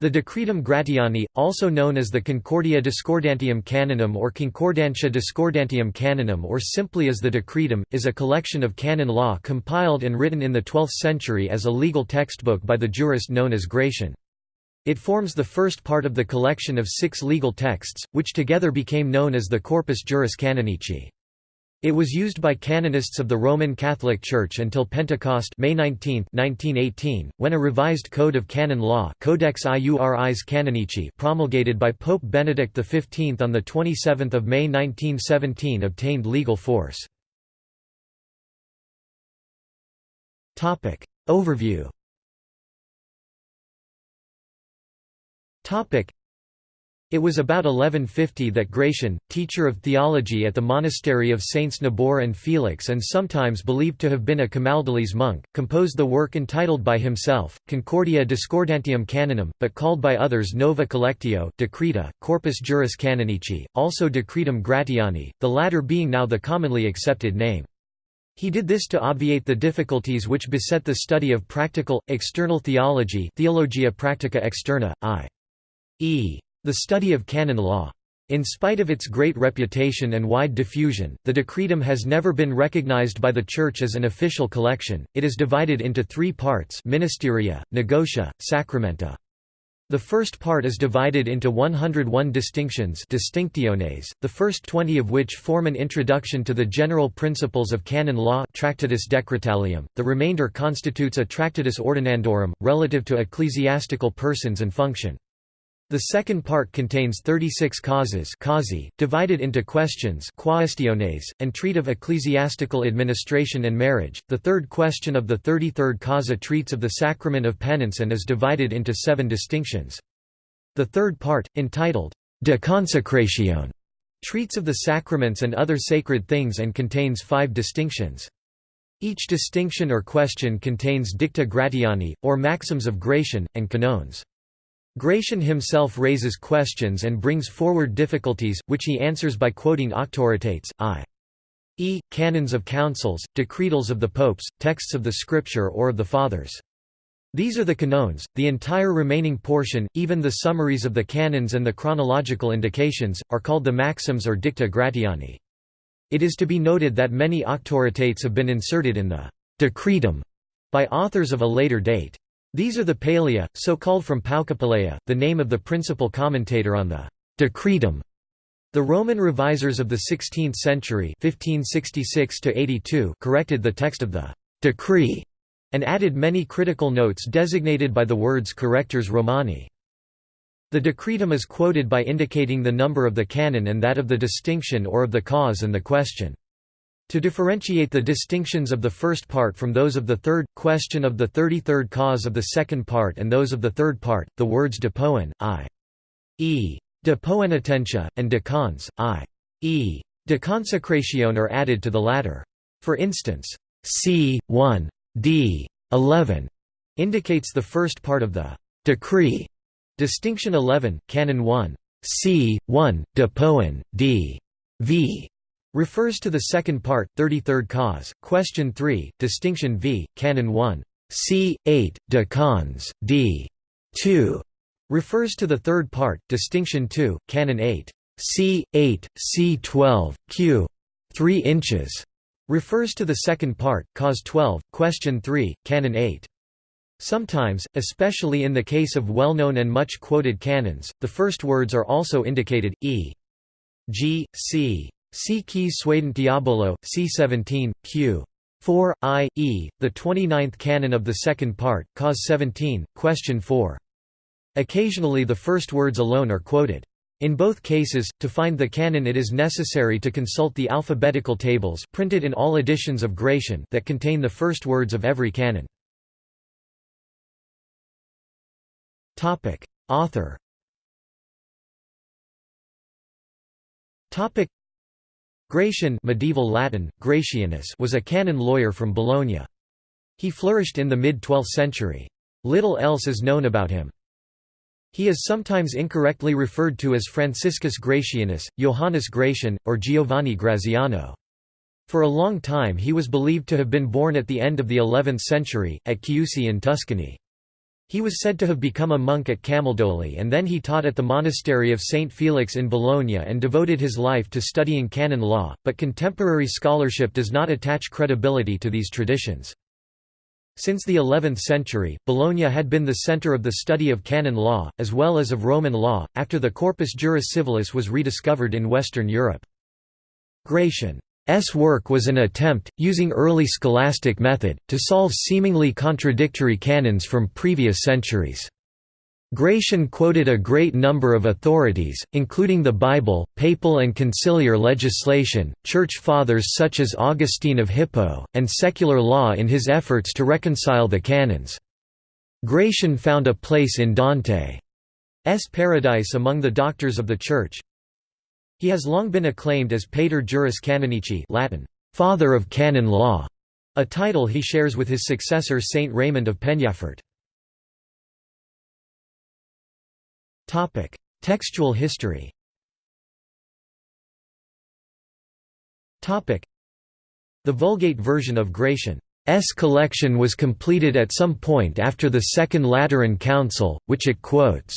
The Decretum Gratiani, also known as the Concordia Discordantium Canonum or Concordantia Discordantium Canonum or simply as the Decretum, is a collection of canon law compiled and written in the 12th century as a legal textbook by the jurist known as Gratian. It forms the first part of the collection of six legal texts, which together became known as the Corpus Juris Canonici. It was used by canonists of the Roman Catholic Church until Pentecost May 19, 1918, when a revised Code of Canon Law Codex Iuris Canonici promulgated by Pope Benedict XV on 27 May 1917 obtained legal force. Overview it was about 1150 that Gratian, teacher of theology at the monastery of Saints Nabor and Felix and sometimes believed to have been a Camaldolese monk, composed the work entitled by himself, Concordia Discordantium Canonum, but called by others Nova Collectio Decreta, Corpus Juris Canonici, also Decretum Gratiani, the latter being now the commonly accepted name. He did this to obviate the difficulties which beset the study of practical, external theology Theologia Practica Externa, i.e. The study of canon law. In spite of its great reputation and wide diffusion, the Decretum has never been recognized by the Church as an official collection. It is divided into three parts ministeria, negotia, sacramenta. The first part is divided into 101 distinctions distinctiones, the first 20 of which form an introduction to the general principles of canon law Tractatus Decretalium, the remainder constitutes a Tractatus Ordinandorum, relative to ecclesiastical persons and function. The second part contains 36 causes causi, divided into questions quaestiones, and treat of ecclesiastical administration and marriage. The third question of the 33rd causa treats of the sacrament of penance and is divided into seven distinctions. The third part, entitled De consecratione, treats of the sacraments and other sacred things and contains five distinctions. Each distinction or question contains dicta gratiani, or maxims of Gratian, and canones. Gratian himself raises questions and brings forward difficulties, which he answers by quoting auctoritates, i.e., canons of councils, decretals of the popes, texts of the scripture or of the fathers. These are the canones, the entire remaining portion, even the summaries of the canons and the chronological indications, are called the maxims or dicta gratiani. It is to be noted that many auctoritates have been inserted in the decretum by authors of a later date. These are the Palea, so called from Paucapalea, the name of the principal commentator on the Decretum. The Roman revisers of the 16th century 1566 corrected the text of the decree and added many critical notes designated by the words Correctores Romani. The decretum is quoted by indicating the number of the canon and that of the distinction or of the cause and the question. To differentiate the distinctions of the first part from those of the third, question of the thirty-third cause of the second part and those of the third part, the words de poen, i.e. de poenitentia, and de cons, i.e. de consecration are added to the latter. For instance, c. 1. d. 11 indicates the first part of the decree. Distinction 11, Canon 1. c. 1, de poen, d. v refers to the second part, 33rd cause. Question 3, distinction v, canon 1. c. 8, de cons, d. 2 refers to the third part, distinction 2, canon 8. c. 8, c. 12, q. 3 inches refers to the second part, cause 12, question 3, canon 8. Sometimes, especially in the case of well-known and much quoted canons, the first words are also indicated, e. g. c. Si Quis Suadente Diabolo, C17, Q. 4, I, E, the 29th canon of the second part, Cause 17, Question 4. Occasionally the first words alone are quoted. In both cases, to find the canon it is necessary to consult the alphabetical tables printed in all editions of Gratian that contain the first words of every canon. Author Gratian medieval Latin, Gratianus was a canon lawyer from Bologna. He flourished in the mid-12th century. Little else is known about him. He is sometimes incorrectly referred to as Franciscus Gratianus, Johannes Gratian, or Giovanni Graziano. For a long time he was believed to have been born at the end of the 11th century, at Chiusi in Tuscany. He was said to have become a monk at Camaldoli and then he taught at the monastery of St. Felix in Bologna and devoted his life to studying canon law, but contemporary scholarship does not attach credibility to these traditions. Since the 11th century, Bologna had been the center of the study of canon law, as well as of Roman law, after the Corpus Juris Civilis was rediscovered in Western Europe. Gratian S work was an attempt, using early scholastic method, to solve seemingly contradictory canons from previous centuries. Gratian quoted a great number of authorities, including the Bible, papal and conciliar legislation, church fathers such as Augustine of Hippo, and secular law in his efforts to reconcile the canons. Gratian found a place in Dante's Paradise among the doctors of the Church, he has long been acclaimed as Pater Juris Canonici Latin, Father of Canon Law, a title he shares with his successor Saint Raymond of Penyafort. Textual history The Vulgate version of Gratian's collection was completed at some point after the Second Lateran Council, which it quotes.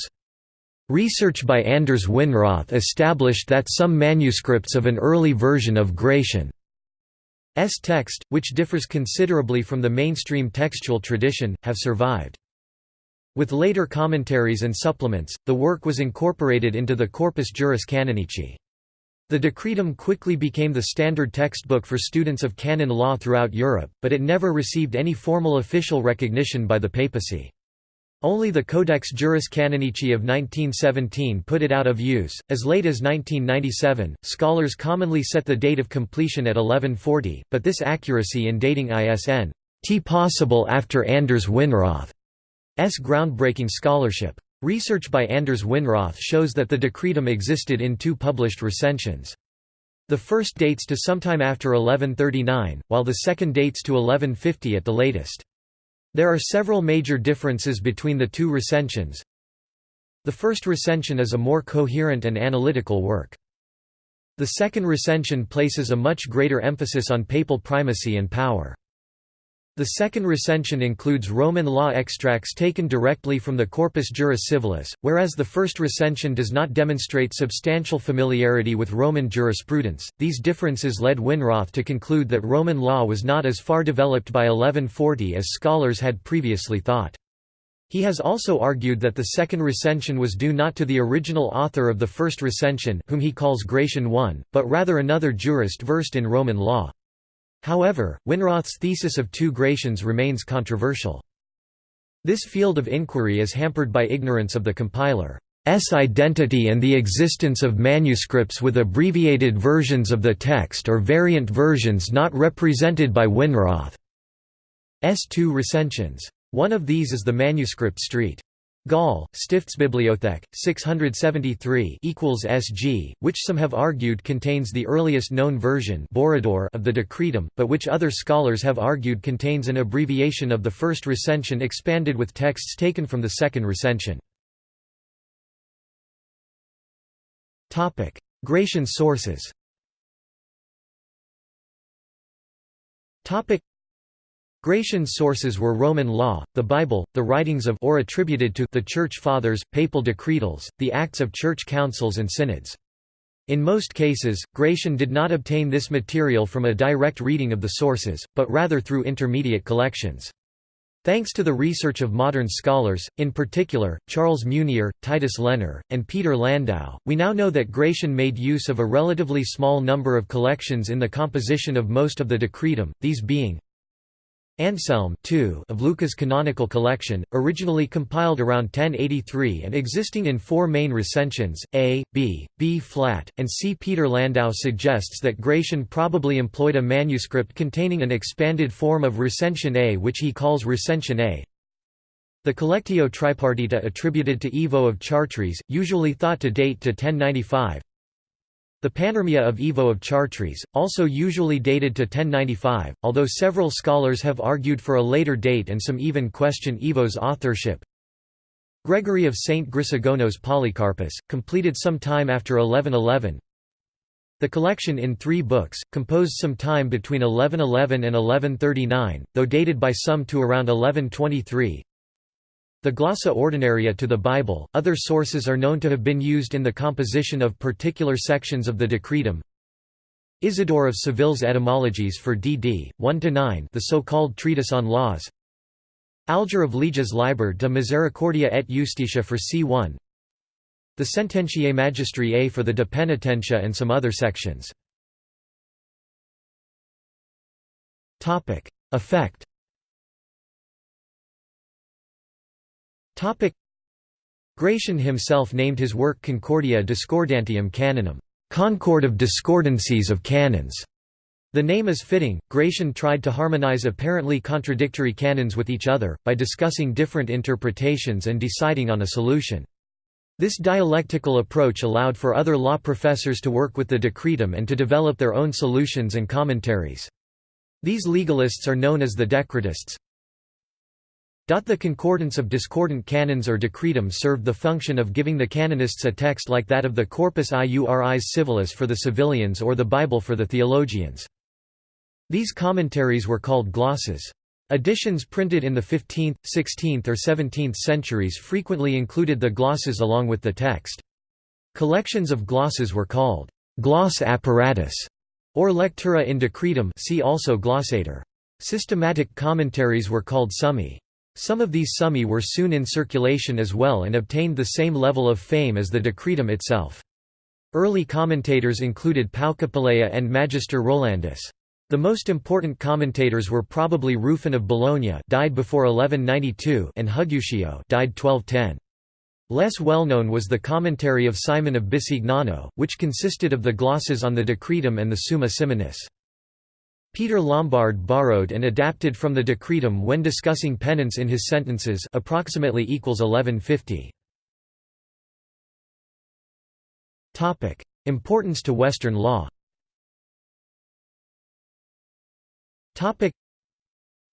Research by Anders Winroth established that some manuscripts of an early version of Gratian's text, which differs considerably from the mainstream textual tradition, have survived. With later commentaries and supplements, the work was incorporated into the Corpus Juris Canonici. The Decretum quickly became the standard textbook for students of canon law throughout Europe, but it never received any formal official recognition by the papacy. Only the Codex Juris Canonici of 1917 put it out of use. As late as 1997, scholars commonly set the date of completion at 1140, but this accuracy in dating ISN t possible after Anders Winroth's groundbreaking scholarship. Research by Anders Winroth shows that the decretum existed in two published recensions. The first dates to sometime after 1139, while the second dates to 1150 at the latest. There are several major differences between the two recensions. The first recension is a more coherent and analytical work. The second recension places a much greater emphasis on papal primacy and power. The second recension includes Roman law extracts taken directly from the Corpus Juris Civilis, whereas the first recension does not demonstrate substantial familiarity with Roman jurisprudence. These differences led Winroth to conclude that Roman law was not as far developed by 1140 as scholars had previously thought. He has also argued that the second recension was due not to the original author of the first recension whom he calls Gratian I, but rather another jurist versed in Roman law. However, Winroth's thesis of two Gratians remains controversial. This field of inquiry is hampered by ignorance of the compiler's identity and the existence of manuscripts with abbreviated versions of the text or variant versions not represented by Winroth's two recensions. One of these is the manuscript Street. Gall, Stiftsbibliothek, 673 equals SG, which some have argued contains the earliest known version of the decretum, but which other scholars have argued contains an abbreviation of the first recension expanded with texts taken from the second recension. Gratian sources Gratian sources were Roman law, the Bible, the writings of or attributed to the Church Fathers, papal decretals, the acts of church councils and synods. In most cases, Gratian did not obtain this material from a direct reading of the sources, but rather through intermediate collections. Thanks to the research of modern scholars, in particular, Charles Munier, Titus Lenherr, and Peter Landau, we now know that Gratian made use of a relatively small number of collections in the composition of most of the decretum, these being Anselm of Lucca's canonical collection, originally compiled around 1083 and existing in four main recensions, A, B, B-flat, and C. Peter Landau suggests that Gratian probably employed a manuscript containing an expanded form of recension A which he calls recension A. The Collectio Tripartita attributed to Ivo of Chartres, usually thought to date to 1095, the Panormia of Ivo of Chartres, also usually dated to 1095, although several scholars have argued for a later date and some even question Ivo's authorship. Gregory of St. Chrysogonos Polycarpus, completed some time after 1111. The collection in three books, composed some time between 1111 and 1139, though dated by some to around 1123. The glossa ordinaria to the Bible. Other sources are known to have been used in the composition of particular sections of the Decretum. Isidore of Seville's Etymologies for dd. 1–9 the so-called Treatise on Laws Alger of Liège's Liber de Misericordia et Justitia for c1 The Sententiae Magistriae for the De Penitentia and some other sections Effect Gratian himself named his work Concordia Discordantium Canonum Concord of Discordancies of Canons. The name is fitting. Gratian tried to harmonize apparently contradictory canons with each other, by discussing different interpretations and deciding on a solution. This dialectical approach allowed for other law professors to work with the decretum and to develop their own solutions and commentaries. These legalists are known as the decretists. The concordance of discordant canons or decretum served the function of giving the canonists a text like that of the Corpus Iuris Civilis for the civilians or the Bible for the theologians. These commentaries were called glosses. Editions printed in the 15th, 16th or 17th centuries frequently included the glosses along with the text. Collections of glosses were called gloss apparatus or lectura in decretum see also glossator. Systematic commentaries were called summi. Some of these summi were soon in circulation as well and obtained the same level of fame as the decretum itself. Early commentators included Paucapalea and Magister Rolandus. The most important commentators were probably Rufin of Bologna died before 1192 and Huguccio died 1210. Less well known was the commentary of Simon of Bisignano, which consisted of the glosses on the Decretum and the Summa Simonis. Peter Lombard borrowed and adapted from the Decretum when discussing penance in his sentences approximately equals 1150. Topic: Importance to Western law. Topic: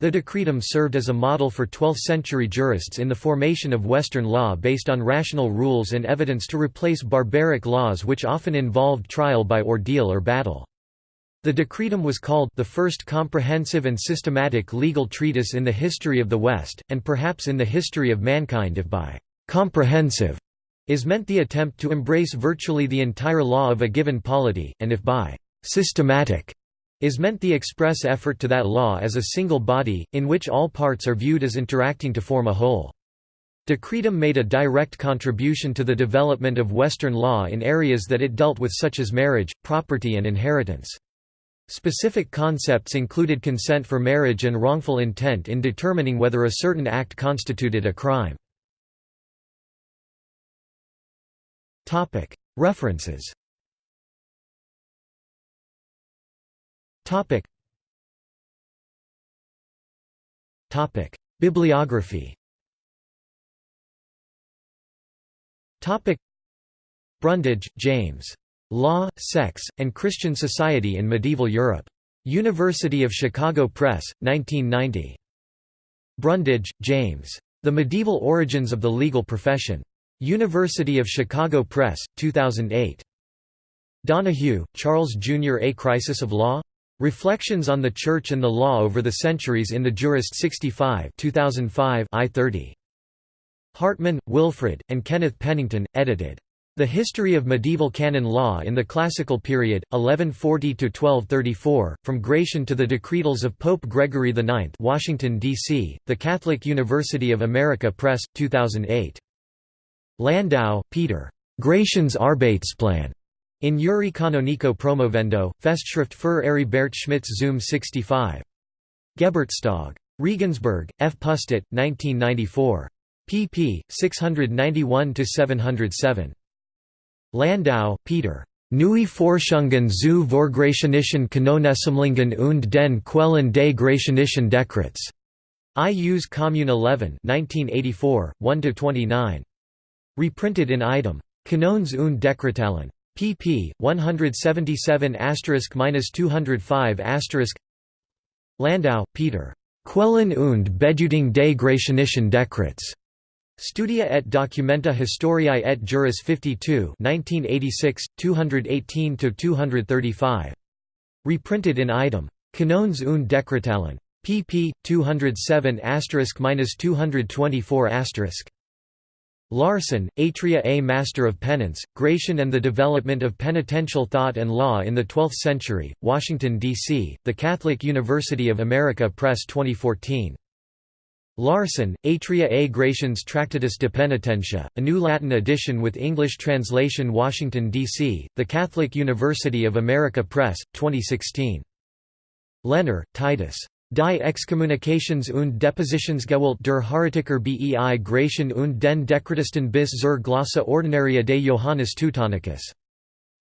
The Decretum served as a model for 12th-century jurists in the formation of Western law based on rational rules and evidence to replace barbaric laws which often involved trial by ordeal or battle. The Decretum was called the first comprehensive and systematic legal treatise in the history of the West, and perhaps in the history of mankind if by «comprehensive» is meant the attempt to embrace virtually the entire law of a given polity, and if by «systematic» is meant the express effort to that law as a single body, in which all parts are viewed as interacting to form a whole. Decretum made a direct contribution to the development of Western law in areas that it dealt with such as marriage, property and inheritance. Specific concepts included consent for marriage and wrongful intent in determining whether a certain act constituted a crime. References. Bibliography. Brundage, James. Law, Sex, and Christian Society in Medieval Europe. University of Chicago Press, 1990. Brundage, James. The Medieval Origins of the Legal Profession. University of Chicago Press, 2008. Donahue, Charles Jr. A Crisis of Law? Reflections on the Church and the Law over the Centuries in the Jurist 65 2005 I-30. Hartman, Wilfred, and Kenneth Pennington, edited. The History of Medieval Canon Law in the Classical Period, 1140–1234, From Gratian to the Decretals of Pope Gregory IX Washington, D.C., The Catholic University of America Press, 2008. Landau, Peter. Gratian's Arbeitsplan. In Juri Canonico Promovendo, Festschrift für Heribert Schmitz Zum 65. Geburtstag. Regensburg, F. Pustet, 1994. pp. 691–707. Landau, Peter. Neue Forschungen zu Vorgratianischen Kanonessammlungen und den Quellen des Gratianischen Dekrets. Ius Commune 11 1984, 1–29. Reprinted in item. Kanones und Dekretalen. pp. 177*-205*. Landau, Peter. Quellen und Bedeutung des Gratianischen Dekrets. Studia et Documenta Historiae et Juris 52 1986, 218–235. Reprinted in item. Kanones und Dekretalen. pp. 207 224 Larson, Atria A Master of Penance, Gratian and the Development of Penitential Thought and Law in the Twelfth Century, Washington, D.C., The Catholic University of America Press 2014. Larson, Atria A Gratian's Tractatus de Penitentia, a new Latin edition with English translation Washington, D.C., The Catholic University of America Press, 2016. Lenherr, Titus. Die Excommunications und Depositionsgewalt der Heretiker bei Gratian und den Dekretisten bis zur Glossa Ordinaria de Johannes Teutonicus.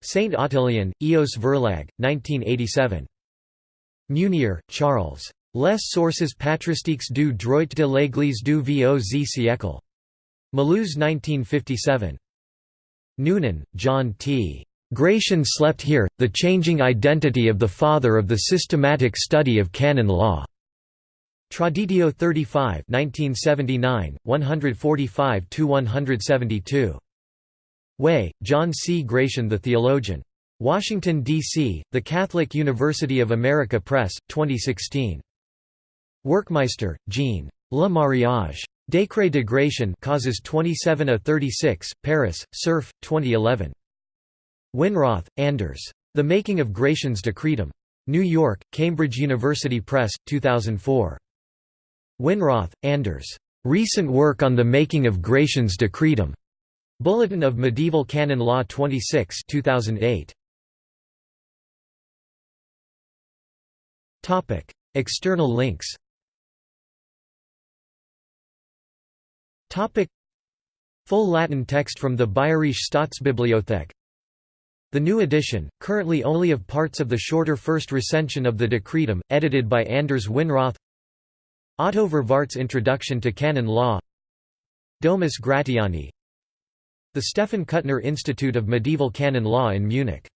St. Ottilien, Eos Verlag, 1987. Munier, Charles. Les sources patristiques du droit de l'Église du Vieux siècle. Mulhouse 1957. Noonan, John T. Gratian slept here, the changing identity of the father of the systematic study of canon law. Traditio 35 1979, 145–172. Wei, John C. Gratian the Theologian. Washington, D.C., The Catholic University of America Press, 2016. Werkmeister, Jean. Le mariage. Décret de Gratian causes 27 a 36, Paris, Cerf, 2011. Winroth, Anders. The Making of Gratian's Decretum. New York, Cambridge University Press, 2004. Winroth, Anders. Recent work on the making of Gratian's Decretum. Bulletin of Medieval Canon Law 26 2008. External links Full Latin text from the Bayerische Staatsbibliothek. The new edition, currently only of parts of the shorter first recension of the Decretum, edited by Anders Winroth. Otto Vervaart's Introduction to Canon Law. Domus Gratiani. The Stephan Kuttner Institute of Medieval Canon Law in Munich